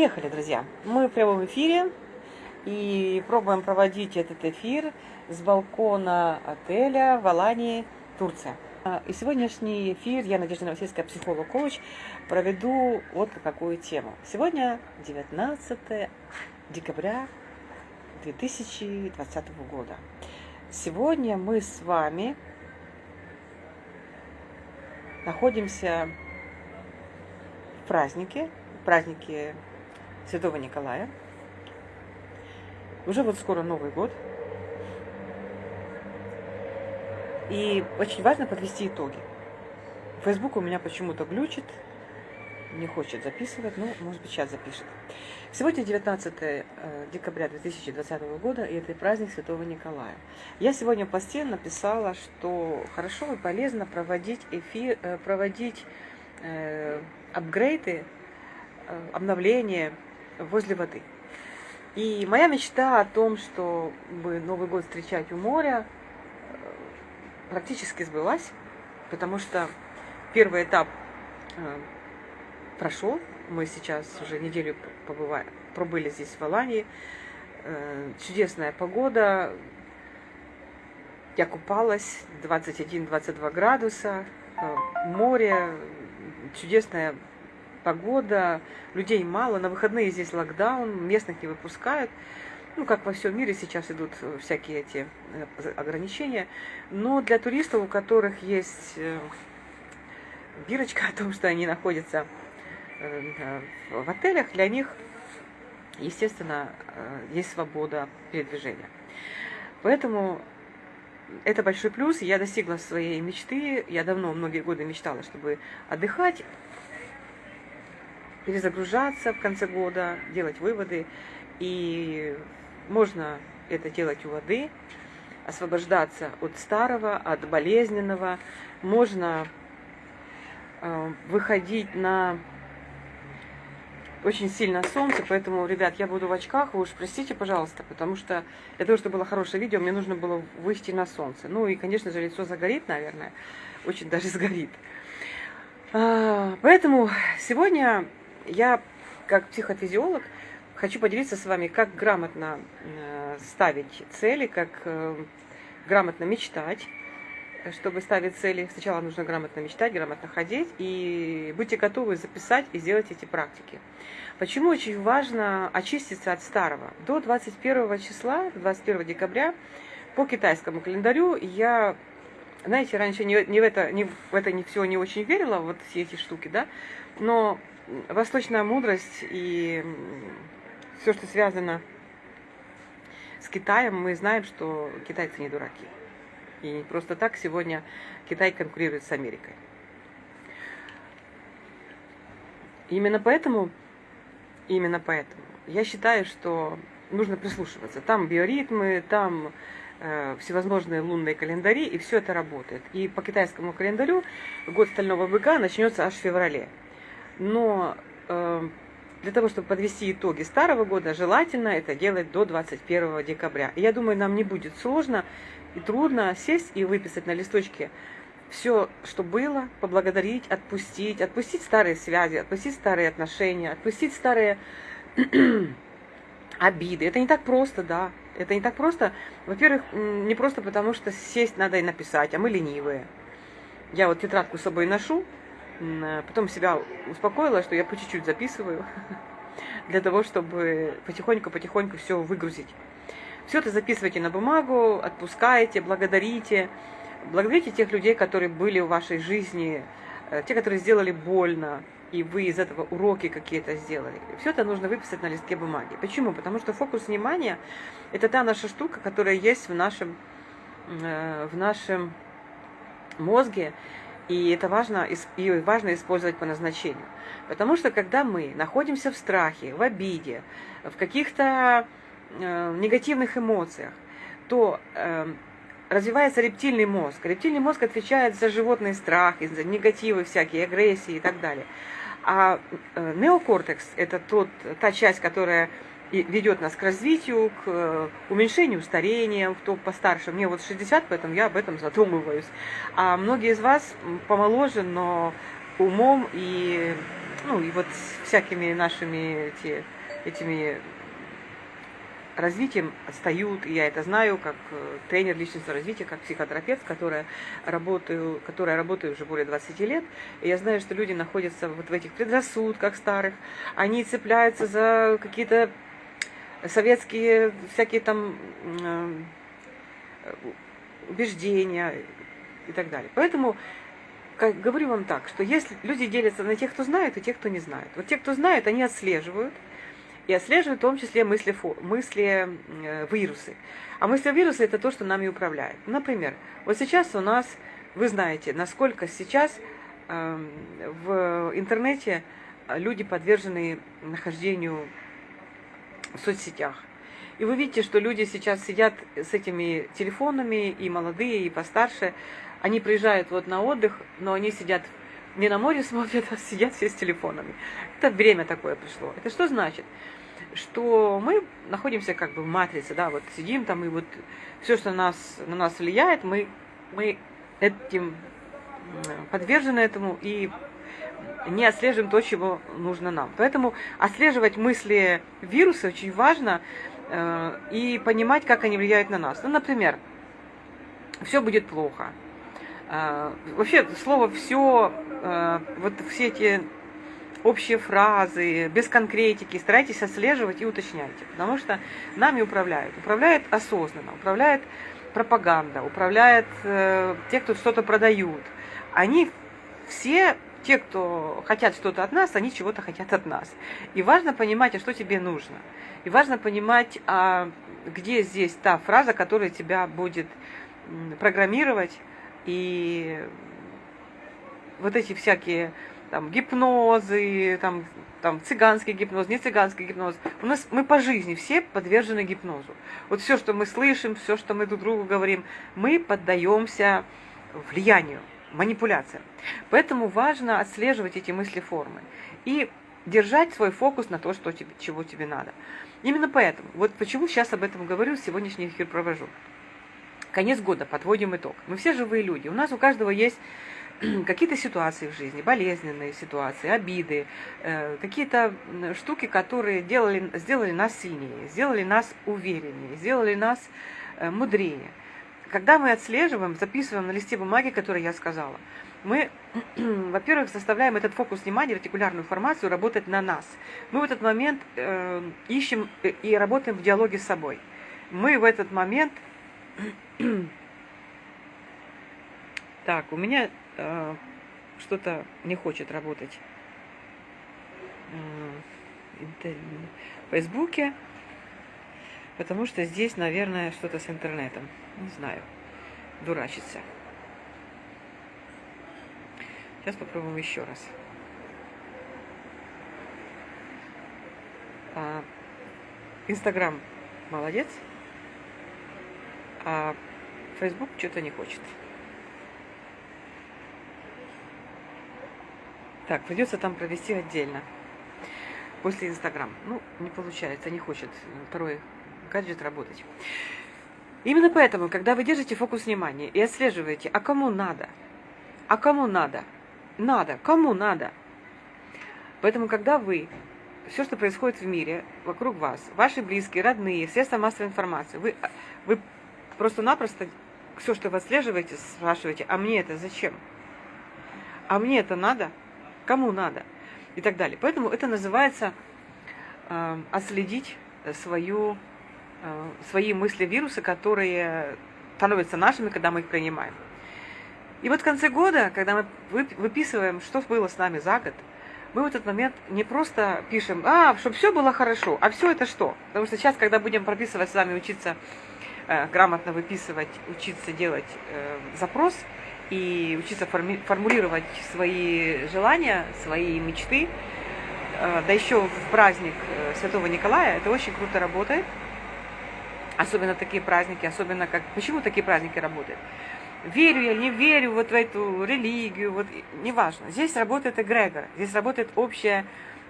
Поехали, друзья. Мы в прямом эфире и пробуем проводить этот эфир с балкона отеля в Алании, Турция. И сегодняшний эфир я, Надежда Новосельская, психолог-коуч, проведу вот какую тему. Сегодня 19 декабря 2020 года. Сегодня мы с вами находимся в празднике, в празднике Святого Николая. Уже вот скоро Новый год. И очень важно подвести итоги. Facebook у меня почему-то глючит, не хочет записывать, но, может быть, сейчас запишет. Сегодня 19 э, декабря 2020 года, и это праздник Святого Николая. Я сегодня в посте написала, что хорошо и полезно проводить эфир, э, проводить э, апгрейды, обновления возле воды. И моя мечта о том, чтобы Новый год встречать у моря, практически сбылась, потому что первый этап прошел. Мы сейчас уже неделю побывали, пробыли здесь в Алании. Э, чудесная погода. Я купалась 21-22 градуса. Э, море, чудесная погода, людей мало, на выходные здесь локдаун, местных не выпускают. Ну, как во всем мире сейчас идут всякие эти э, ограничения. Но для туристов, у которых есть бирочка о том, что они находятся Э, в отелях для них, естественно, э, есть свобода передвижения. Поэтому это большой плюс. Я достигла своей мечты. Я давно, многие годы мечтала, чтобы отдыхать, перезагружаться в конце года, делать выводы. И можно это делать у воды, освобождаться от старого, от болезненного. Можно э, выходить на очень сильно солнце, поэтому, ребят, я буду в очках, вы уж простите, пожалуйста, потому что для того, чтобы было хорошее видео, мне нужно было выйти на солнце. Ну и, конечно же, лицо загорит, наверное, очень даже сгорит. А, поэтому сегодня я, как психофизиолог, хочу поделиться с вами, как грамотно э, ставить цели, как э, грамотно мечтать, чтобы ставить цели, сначала нужно грамотно мечтать, грамотно ходить, и будьте готовы записать и сделать эти практики. Почему очень важно очиститься от старого? До 21 числа, 21 декабря, по китайскому календарю, я, знаете, раньше не, не в это, не в это не все не очень верила, вот все эти штуки, да, но восточная мудрость и все, что связано с Китаем, мы знаем, что китайцы не дураки. И не просто так сегодня Китай конкурирует с Америкой. Именно поэтому, именно поэтому я считаю, что нужно прислушиваться. Там биоритмы, там э, всевозможные лунные календари, и все это работает. И по китайскому календарю год стального быка начнется аж в феврале. Но э, для того, чтобы подвести итоги старого года, желательно это делать до 21 декабря. Я думаю, нам не будет сложно и трудно сесть и выписать на листочке все, что было, поблагодарить, отпустить, отпустить старые связи, отпустить старые отношения, отпустить старые обиды. Это не так просто, да. Это не так просто. Во-первых, не просто потому, что сесть надо и написать, а мы ленивые. Я вот тетрадку с собой ношу, потом себя успокоила, что я по чуть-чуть записываю, для того, чтобы потихоньку-потихоньку все выгрузить. Все это записывайте на бумагу, отпускайте, благодарите. Благодарите тех людей, которые были в вашей жизни, э, те, которые сделали больно, и вы из этого уроки какие-то сделали. Все это нужно выписать на листке бумаги. Почему? Потому что фокус внимания – это та наша штука, которая есть в нашем, э, в нашем мозге, и это важно, и важно использовать по назначению. Потому что когда мы находимся в страхе, в обиде, в каких-то э, негативных эмоциях, то э, развивается рептильный мозг. Рептильный мозг отвечает за животный страх, за негативы всякие, агрессии и так далее. А э, неокортекс – это тот, та часть, которая ведет нас к развитию, к э, уменьшению старения, кто постарше. Мне вот 60, поэтому я об этом задумываюсь. А многие из вас помоложе, но умом и ну и вот всякими нашими эти, этими развитием отстают, и я это знаю, как э, тренер личностного развития, как психотерапевт, которая работаю, которая работаю уже более 20 лет, и я знаю, что люди находятся вот в этих предрассудках старых, они цепляются за какие-то советские всякие там э, убеждения и так далее. Поэтому как, говорю вам так, что если люди делятся на тех, кто знает, и тех, кто не знает. Вот те, кто знает, они отслеживают, и отслеживают в том числе мысли, мысли э, вирусы. А мысли вирусы это то, что нами управляет. Например, вот сейчас у нас, вы знаете, насколько сейчас э, в интернете люди подвержены нахождению в соцсетях. И вы видите, что люди сейчас сидят с этими телефонами, и молодые, и постарше. Они приезжают вот на отдых, но они сидят не на море смотрят, а сидят все с телефонами. Это время такое пришло. Это что значит? Что мы находимся как бы в матрице, да, вот сидим там, и вот все, что нас, на нас влияет, мы, мы этим подвержены этому и не отслеживаем то, чего нужно нам. Поэтому отслеживать мысли вируса очень важно э, и понимать, как они влияют на нас. Ну, например, все будет плохо. Э, вообще, слово все Э, вот все эти общие фразы, без конкретики, старайтесь отслеживать и уточняйте, потому что нами управляют. Управляет осознанно, управляет пропаганда, управляет э, те, кто что-то продают. Они все, те, кто хотят что-то от нас, они чего-то хотят от нас. И важно понимать, а что тебе нужно. И важно понимать, а где здесь та фраза, которая тебя будет программировать и вот эти всякие там гипнозы, там, там цыганский гипноз, не цыганский гипноз. У нас мы по жизни все подвержены гипнозу. Вот все, что мы слышим, все, что мы друг другу говорим, мы поддаемся влиянию, манипуляциям. Поэтому важно отслеживать эти мысли формы и держать свой фокус на то, что тебе, чего тебе надо. Именно поэтому, вот почему сейчас об этом говорю, сегодняшний эфир провожу. Конец года, подводим итог. Мы все живые люди. У нас у каждого есть какие-то ситуации в жизни, болезненные ситуации, обиды, э, какие-то штуки, которые делали, сделали нас сильнее, сделали нас увереннее, сделали нас э, мудрее. Когда мы отслеживаем, записываем на листе бумаги, который я сказала, мы, во-первых, заставляем этот фокус внимания, ретикулярную информацию работать на нас. Мы в этот момент э, ищем и работаем в диалоге с собой. Мы в этот момент... Так, у меня э, что-то не хочет работать э, в Фейсбуке, потому что здесь, наверное, что-то с интернетом. Не знаю. Дурачится. Сейчас попробуем еще раз. А, Инстаграм молодец, а Фейсбук что-то не хочет. Так, придется там провести отдельно. После Инстаграм. Ну, не получается, не хочет второй гаджет работать. Именно поэтому, когда вы держите фокус внимания и отслеживаете, а кому надо? А кому надо? Надо. Кому надо? Поэтому, когда вы все, что происходит в мире вокруг вас, ваши близкие, родные, средства массовой информации, вы, вы просто-напросто все, что вы отслеживаете, спрашиваете, а мне это зачем? А мне это надо? кому надо и так далее. Поэтому это называется э, отследить свою, свои мысли вируса, которые становятся нашими, когда мы их принимаем. И вот в конце года, когда мы выписываем, что было с нами за год, мы в этот момент не просто пишем, а, чтобы все было хорошо, а все это что? Потому что сейчас, когда будем прописывать с вами, учиться э, грамотно выписывать, учиться делать э, запрос, и учиться форми формулировать свои желания, свои мечты, э, да еще в праздник э, Святого Николая, это очень круто работает. Особенно такие праздники, особенно как... Почему такие праздники работают? Верю я, не верю вот в эту религию, вот неважно. Здесь работает эгрегор, здесь работает общее,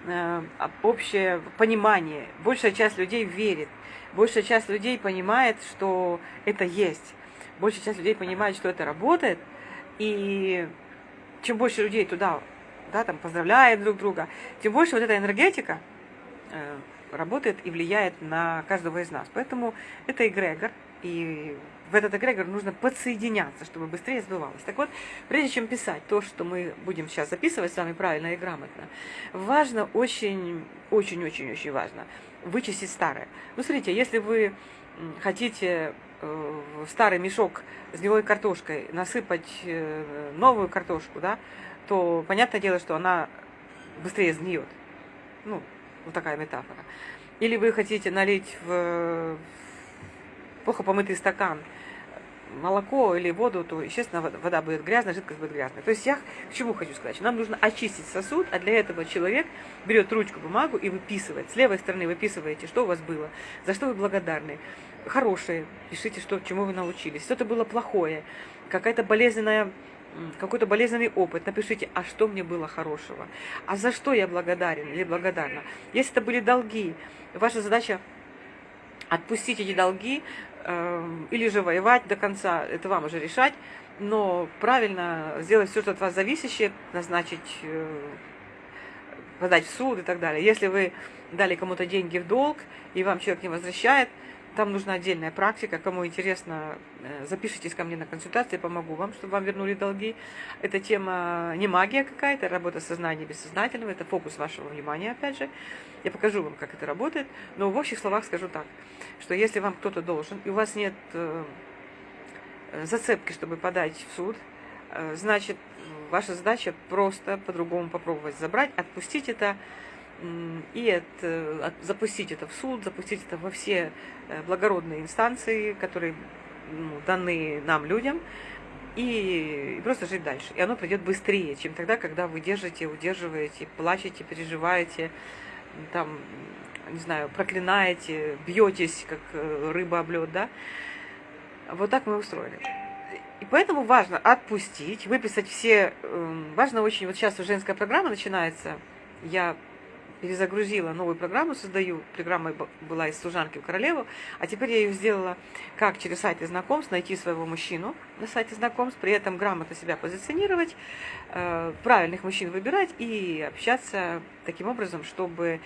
э, общее понимание. Большая часть людей верит, большая часть людей понимает, что это есть. Большая часть людей понимает, что это работает – и чем больше людей туда да, там поздравляет друг друга, тем больше вот эта энергетика э, работает и влияет на каждого из нас. Поэтому это эгрегор, и в этот эгрегор нужно подсоединяться, чтобы быстрее сбывалось. Так вот, прежде чем писать то, что мы будем сейчас записывать с вами правильно и грамотно, важно очень, очень, очень, очень важно вычистить старое. Ну, смотрите, если вы хотите э, старый мешок с гнилой картошкой насыпать э, новую картошку, да, то понятное дело, что она быстрее сгниет. Ну, вот такая метафора. Или вы хотите налить в плохо помытый стакан молоко или воду, то, естественно, вода будет грязная, жидкость будет грязная. То есть я к чему хочу сказать? Нам нужно очистить сосуд, а для этого человек берет ручку, бумагу и выписывает. С левой стороны выписываете, что у вас было, за что вы благодарны. Хорошее, пишите, что, чему вы научились. Что-то было плохое, какая-то болезненная какой-то болезненный опыт, напишите, а что мне было хорошего, а за что я благодарен или благодарна. Если это были долги, ваша задача отпустить эти долги, Эм, или же воевать до конца, это вам уже решать, но правильно сделать все, что от вас зависящее, назначить, э, подать в суд и так далее. Если вы дали кому-то деньги в долг, и вам человек не возвращает, там нужна отдельная практика. Кому интересно, э, запишитесь ко мне на консультации, помогу вам, чтобы вам вернули долги. Эта тема не магия какая-то, работа сознания бессознательного, это фокус вашего внимания, опять же. Я покажу вам, как это работает, но в общих словах скажу так, что если вам кто-то должен, и у вас нет э, зацепки, чтобы подать в суд, э, значит, ваша задача просто по-другому попробовать забрать, отпустить это, и это, запустить это в суд, запустить это во все э, благородные инстанции, которые ну, даны нам, людям, и, и просто жить дальше. И оно придет быстрее, чем тогда, когда вы держите, удерживаете, плачете, переживаете, там, не знаю, проклинаете, бьетесь, как э, рыба об лед, да. Вот так мы устроили. И поэтому важно отпустить, выписать все... Эм, важно очень, вот сейчас женская программа начинается, я перезагрузила новую программу, создаю. Программа была из служанки в королеву, а теперь я ее сделала как через сайты знакомств, найти своего мужчину на сайте знакомств, при этом грамотно себя позиционировать, э, правильных мужчин выбирать и общаться таким образом, чтобы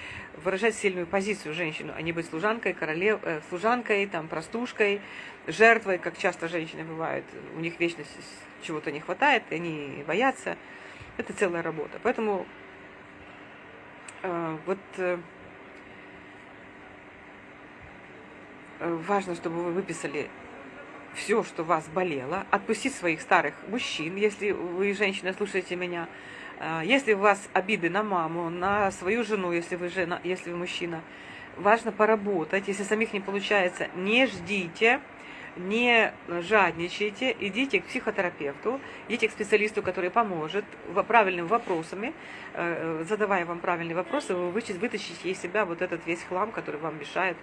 выражать сильную позицию женщину, а не быть служанкой, королев, э, служанкой, там, простушкой, жертвой, как часто женщины бывают. У них вечно чего-то не хватает, и они боятся. Это целая работа. Поэтому вот э, э, важно, чтобы вы выписали все, что вас болело, отпустить своих старых мужчин, если вы, женщина, слушаете меня, если у вас обиды на маму, на свою жену, если вы жена, если вы мужчина, важно поработать. Если самих не получается, не ждите, не жадничайте, идите к психотерапевту, идите к специалисту, который поможет правильными вопросами, э, э, задавая вам правильные вопросы, вы вытащите из себя вот этот весь хлам, который вам мешает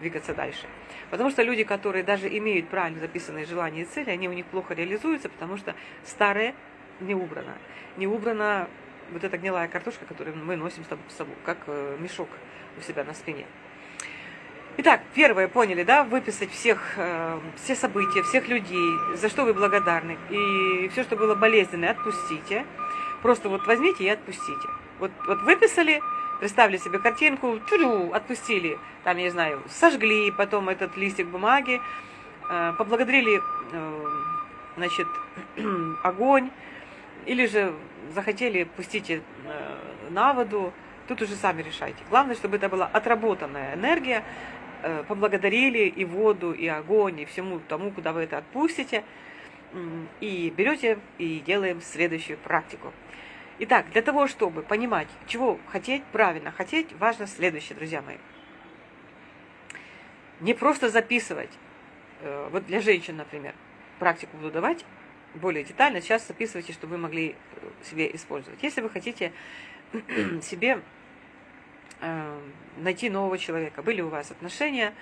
двигаться дальше. Потому что люди, которые даже имеют правильно записанные желания и цели, они у них плохо реализуются, потому что старое не убрано. Не убрана вот эта гнилая картошка, которую мы носим с собой, как э, мешок у себя на спине. Итак, первое, поняли, да, выписать всех, э, все события, всех людей, за что вы благодарны. И все, что было болезненное, отпустите. Просто вот возьмите и отпустите. Вот, вот выписали, представили себе картинку, тю отпустили, там, я знаю, сожгли потом этот листик бумаги, э, поблагодарили, э, значит, огонь, или же захотели, пустите э, на воду, тут уже сами решайте. Главное, чтобы это была отработанная энергия, поблагодарили и воду, и огонь, и всему тому, куда вы это отпустите, и берете и делаем следующую практику. Итак, для того, чтобы понимать, чего хотеть, правильно хотеть, важно следующее, друзья мои. Не просто записывать, э, вот для женщин, например, практику буду давать более детально, сейчас записывайте, чтобы вы могли э, себе использовать. Если вы хотите себе Э, найти нового человека. Были у вас отношения,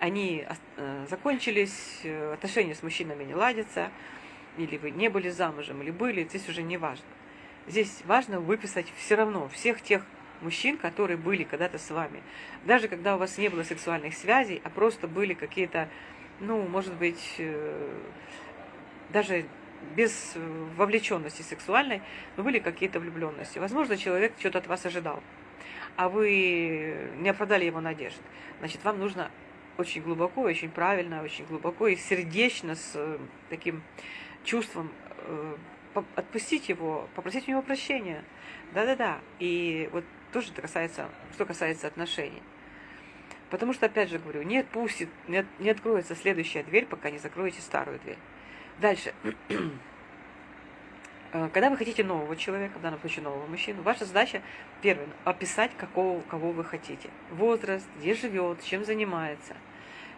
они э, закончились, э, отношения с мужчинами не ладятся, или вы не были замужем, или были, здесь уже не важно. Здесь важно выписать все равно всех тех мужчин, которые были когда-то с вами. Даже когда у вас не было сексуальных связей, а просто были какие-то, ну, может быть, даже без вовлеченности сексуальной, но были какие-то влюбленности. Возможно, человек что-то от вас ожидал, а вы не оправдали его надежд. Значит, вам нужно очень глубоко, очень правильно, очень глубоко и сердечно с э, таким чувством э, отпустить его, попросить у него прощения. Да-да-да. И вот тоже это касается, что касается отношений. Потому что, опять же говорю, не отпустит, не, не откроется следующая дверь, пока не закроете старую дверь. Дальше. Э, когда вы хотите нового человека, в данном случае нового мужчину, ваша задача, первое, описать, какого, кого вы хотите. Возраст, где живет, чем занимается –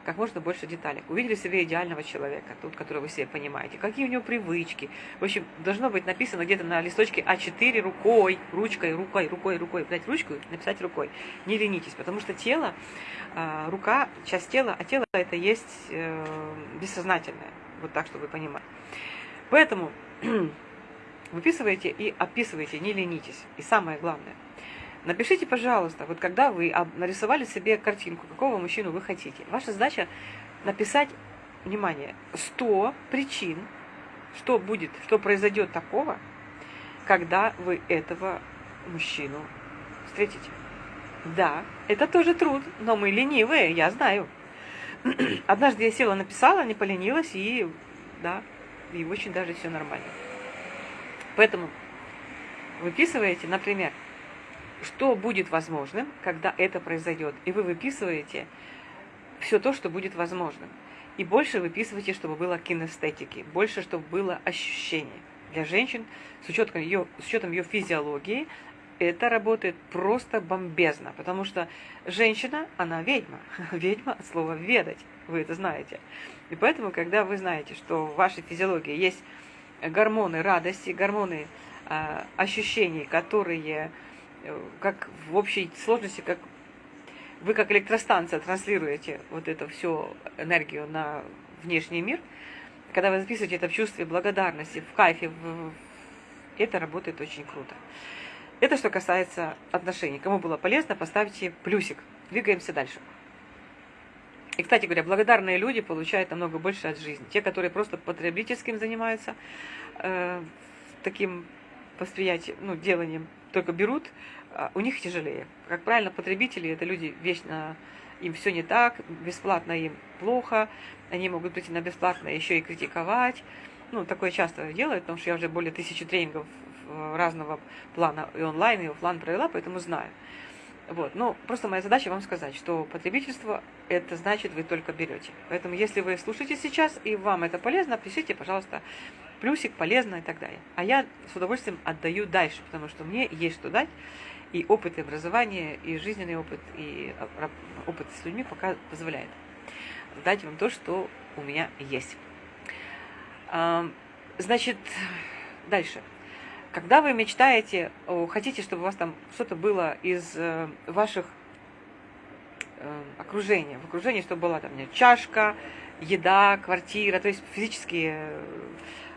как можно больше деталей. Увидели себе идеального человека, тут, которого вы себе понимаете, какие у него привычки. В общем, должно быть написано где-то на листочке А4 рукой, ручкой, рукой, рукой, рукой. Взять ручку и написать рукой. Не ленитесь, потому что тело, а, рука, часть тела, а тело это есть э, бессознательное. Вот так, чтобы вы понимали. Поэтому выписывайте и описывайте, не ленитесь. И самое главное, Напишите, пожалуйста, вот когда вы нарисовали себе картинку, какого мужчину вы хотите. Ваша задача написать, внимание, 100 причин, что будет, что произойдет такого, когда вы этого мужчину встретите. Да, это тоже труд, но мы ленивые, я знаю. Однажды я села, написала, не поленилась, и да, и очень даже все нормально. Поэтому выписываете, например, что будет возможным, когда это произойдет. И вы выписываете все то, что будет возможным. И больше выписывайте, чтобы было кинестетики, больше, чтобы было ощущение. Для женщин, с учетом ее, с учетом ее физиологии, это работает просто бомбезно, потому что женщина, она ведьма. Ведьма от слова «ведать», вы это знаете. И поэтому, когда вы знаете, что в вашей физиологии есть гормоны радости, гормоны э, ощущений, которые Э, как в общей сложности, как вы как электростанция транслируете вот эту всю энергию на внешний мир, когда вы записываете это в чувстве благодарности, в кайфе, в... это работает очень круто. Это что касается отношений. Кому было полезно, поставьте плюсик. Двигаемся дальше. И, кстати говоря, благодарные люди получают намного больше от жизни. Те, которые просто потребительским занимаются, э, таким восприятием, ну, деланием только берут, а, у них тяжелее. Как правильно, потребители это люди вечно, им все не так, бесплатно им плохо, они могут прийти на бесплатно еще и критиковать. Ну, такое часто делают, потому что я уже более тысячи тренингов разного плана и онлайн, и офлайн провела, поэтому знаю. Вот. Но просто моя задача вам сказать, что потребительство – это значит, вы только берете. Поэтому, если вы слушаете сейчас, и вам это полезно, пишите, пожалуйста, плюсик, полезно и так далее. А я с удовольствием отдаю дальше, потому что мне есть что дать, и опыт и образование, и жизненный опыт, и опыт с людьми пока позволяет дать вам то, что у меня есть. Значит, дальше. Когда вы мечтаете, хотите, чтобы у вас там что-то было из э, ваших э, окружения, в окружении, чтобы была там чашка, еда, квартира, то есть физические э,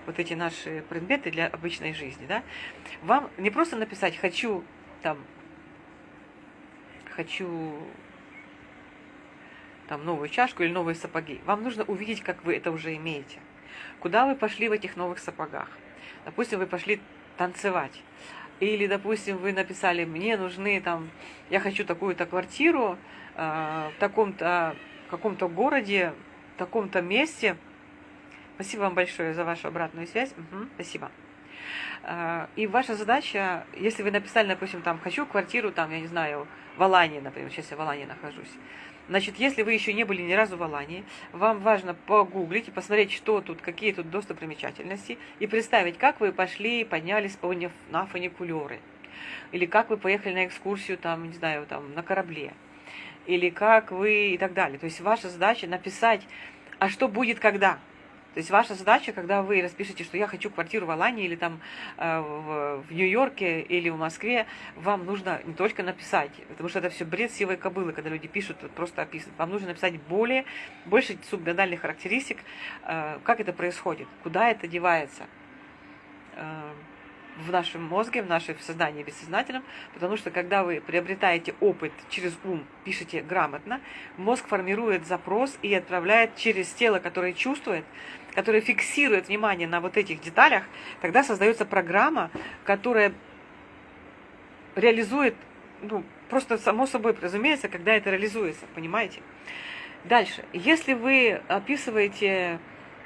вот эти наши предметы для обычной жизни, да, вам не просто написать «хочу там, хочу там новую чашку или новые сапоги. Вам нужно увидеть, как вы это уже имеете. Куда вы пошли в этих новых сапогах? Допустим, вы пошли танцевать. Или, допустим, вы написали, мне нужны там, я хочу такую-то квартиру э, в таком-то каком-то городе, в таком-то месте. Спасибо вам большое за вашу обратную связь. Угу, спасибо. Э, и ваша задача, если вы написали, допустим, там, хочу квартиру, там, я не знаю, в Алании, например, сейчас я в Алании нахожусь, Значит, если вы еще не были ни разу в Алании, вам важно погуглить и посмотреть, что тут, какие тут достопримечательности, и представить, как вы пошли и поднялись по, на фуникулеры, или как вы поехали на экскурсию, там, не знаю, там, на корабле, или как вы и так далее. То есть ваша задача написать, а что будет когда – то есть ваша задача, когда вы распишете, что я хочу квартиру в Алании или там э, в, в Нью-Йорке или в Москве, вам нужно не только написать, потому что это все бред сивой кобылы, когда люди пишут, просто описывают. Вам нужно написать более, больше субмодальных характеристик, э, как это происходит, куда это девается. Э, в нашем мозге, в нашем сознании бессознательном, потому что когда вы приобретаете опыт через ум, пишете грамотно, мозг формирует запрос и отправляет через тело, которое чувствует, которое фиксирует внимание на вот этих деталях, тогда создается программа, которая реализует, ну, просто само собой разумеется, когда это реализуется, понимаете? Дальше, если вы описываете,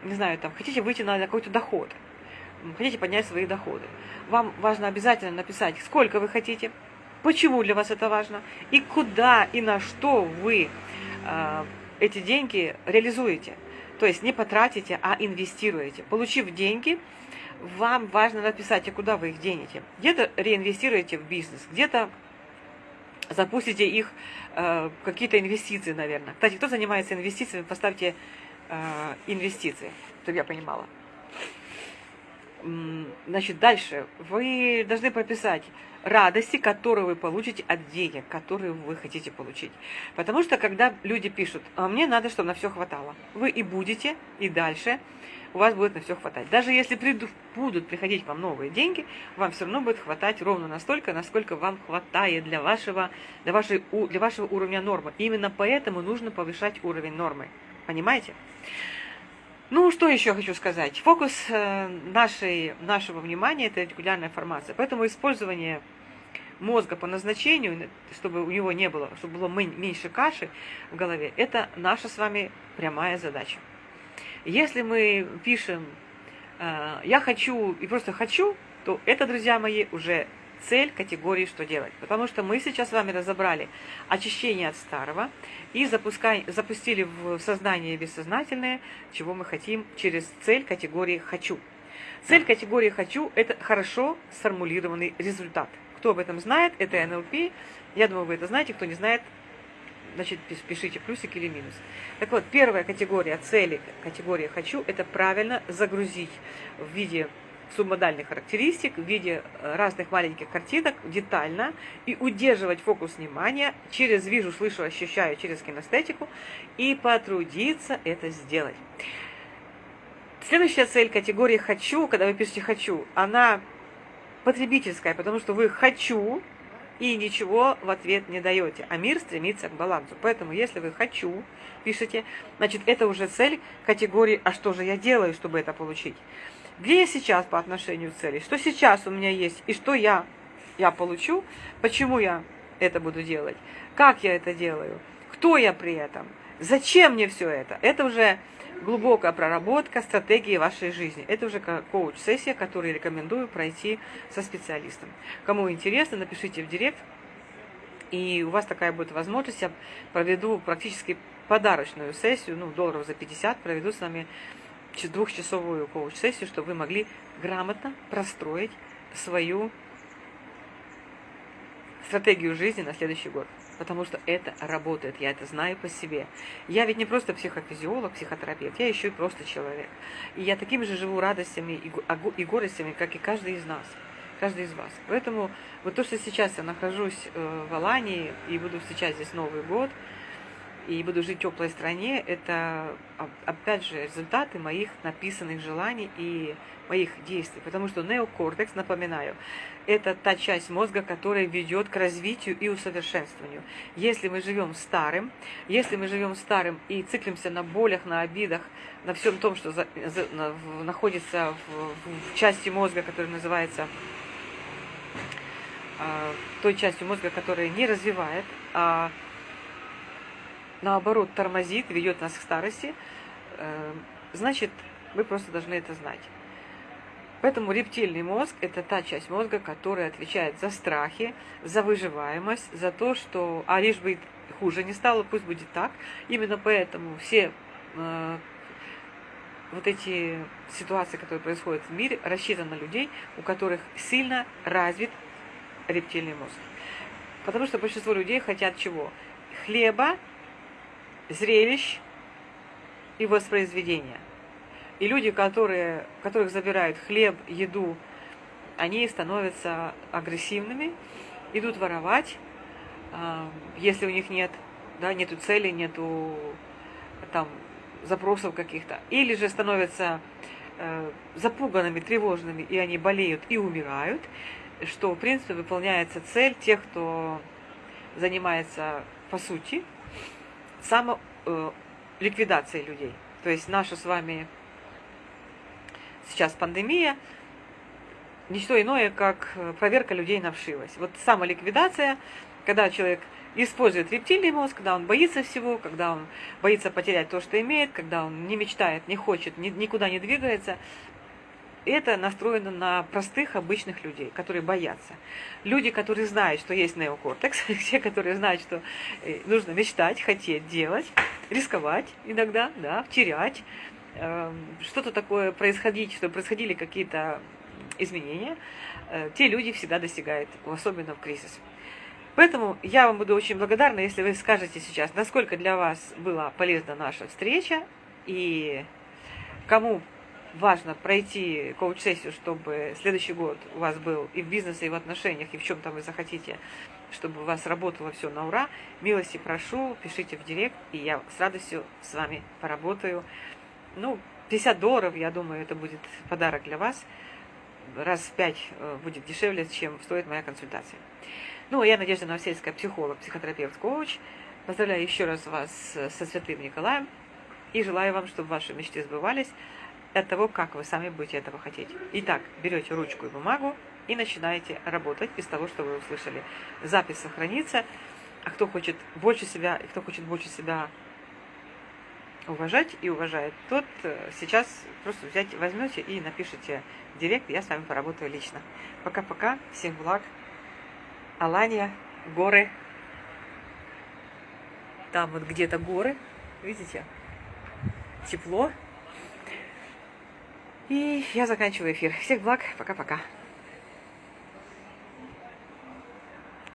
не знаю, там, хотите выйти на какой-то доход, хотите поднять свои доходы, вам важно обязательно написать, сколько вы хотите, почему для вас это важно, и куда и на что вы э, эти деньги реализуете. То есть не потратите, а инвестируете. Получив деньги, вам важно написать, а куда вы их денете. Где-то реинвестируете в бизнес, где-то запустите их э, какие-то инвестиции, наверное. Кстати, кто занимается инвестициями, поставьте э, инвестиции, чтобы я понимала. Значит, дальше вы должны прописать радости, которые вы получите от денег, которые вы хотите получить. Потому что когда люди пишут, а мне надо, чтобы на все хватало, вы и будете, и дальше у вас будет на все хватать. Даже если придут, будут приходить вам новые деньги, вам все равно будет хватать ровно настолько, насколько вам хватает для вашего, для вашей, для вашего уровня нормы. Именно поэтому нужно повышать уровень нормы. Понимаете? Ну, что еще хочу сказать? Фокус э, нашей, нашего внимания – это ретикулярная формация. Поэтому использование мозга по назначению, чтобы у него не было, чтобы было меньше каши в голове, это наша с вами прямая задача. Если мы пишем э, «я хочу» и просто «хочу», то это, друзья мои, уже цель категории «что делать?». Потому что мы сейчас с вами разобрали очищение от старого и запустили в сознание бессознательное, чего мы хотим через цель категории «хочу». Цель категории «хочу» – это хорошо сформулированный результат. Кто об этом знает, это НЛП. Я думаю, вы это знаете. Кто не знает, значит, пишите плюсик или минус. Так вот, первая категория цели, категория «хочу» – это правильно загрузить в виде субмодальных характеристик в виде э, разных маленьких картинок детально и удерживать фокус внимания через вижу, слышу, ощущаю, через кинестетику и потрудиться это сделать. Следующая цель категории «хочу», когда вы пишете «хочу», она потребительская, потому что вы «хочу», и ничего в ответ не даете, а мир стремится к балансу. Поэтому, если вы «хочу» пишете, значит, это уже цель категории «а что же я делаю, чтобы это получить?». Где я сейчас по отношению к цели? Что сейчас у меня есть и что я, я получу? Почему я это буду делать? Как я это делаю? Кто я при этом? Зачем мне все это? Это уже глубокая проработка стратегии вашей жизни. Это уже коуч-сессия, которую рекомендую пройти со специалистом. Кому интересно, напишите в директ, и у вас такая будет возможность. Я проведу практически подарочную сессию, ну, долларов за 50, проведу с вами двухчасовую коуч-сессию, чтобы вы могли грамотно простроить свою стратегию жизни на следующий год. Потому что это работает, я это знаю по себе. Я ведь не просто психофизиолог, психотерапевт, я еще и просто человек. И я такими же живу радостями и горестями, как и каждый из нас, каждый из вас. Поэтому вот то, что сейчас я нахожусь э, в Алании и буду встречать здесь Новый год – и буду жить в теплой стране, это, опять же, результаты моих написанных желаний и моих действий. Потому что неокортекс, напоминаю, это та часть мозга, которая ведет к развитию и усовершенствованию. Если мы живем старым, если мы живем старым и циклимся на болях, на обидах, на всем том, что за, за, на, в, находится в, в части мозга, которая называется э, той частью мозга, которая не развивает, а наоборот тормозит, ведет нас к старости, э, значит, вы просто должны это знать. Поэтому рептильный мозг – это та часть мозга, которая отвечает за страхи, за выживаемость, за то, что а лишь бы хуже не стало, пусть будет так. Именно поэтому все э, вот эти ситуации, которые происходят в мире, рассчитаны на людей, у которых сильно развит рептильный мозг. Потому что большинство людей хотят чего? Хлеба зрелищ и воспроизведения. И люди, которые, которых забирают хлеб, еду, они становятся агрессивными, идут воровать, а, если у них нет, да, нету цели, нету там запросов каких-то. Или же становятся э, запуганными, тревожными, и они болеют и умирают, что, в принципе, выполняется цель тех, кто занимается, по сути, самоликвидацией людей. То есть наша с вами сейчас пандемия, ничто иное, как проверка людей на вшивость. Вот самоликвидация, когда человек использует рептильный мозг, когда он боится всего, когда он боится потерять то, что имеет, когда он не мечтает, не хочет, ни, никуда не двигается. Это настроено на простых, обычных людей, которые боятся. Люди, которые знают, что есть неокортекс, те, которые знают, что э, нужно мечтать, хотеть, делать, рисковать иногда, да, терять, э, что-то такое происходить, что происходили какие-то изменения, э, те люди всегда достигают, особенно в кризис. Поэтому я вам буду очень благодарна, если вы скажете сейчас, насколько для вас была полезна наша встреча и кому важно пройти коуч-сессию, чтобы следующий год у вас был и в бизнесе, и в отношениях, и в чем там вы захотите, чтобы у вас работало все на ура. Милости прошу, пишите в директ, и я с радостью с вами поработаю. Ну, 50 долларов, я думаю, это будет подарок для вас. Раз в пять э, будет дешевле, чем стоит моя консультация. Ну, я Надежда Новосельская, психолог, психотерапевт, коуч. Поздравляю еще раз вас со Святым Николаем и желаю вам, чтобы ваши мечты сбывались от того, как вы сами будете этого хотеть. Итак, берете ручку и бумагу и начинаете работать из того, что вы услышали. Запись сохранится, а кто хочет больше себя, и кто хочет больше себя уважать и уважает, тот э, сейчас просто взять, возьмете и напишите директ, я с вами поработаю лично. Пока-пока, всех благ. Алания, горы. Там вот где-то горы, видите? Тепло. И я заканчиваю эфир. Всех благ, пока-пока.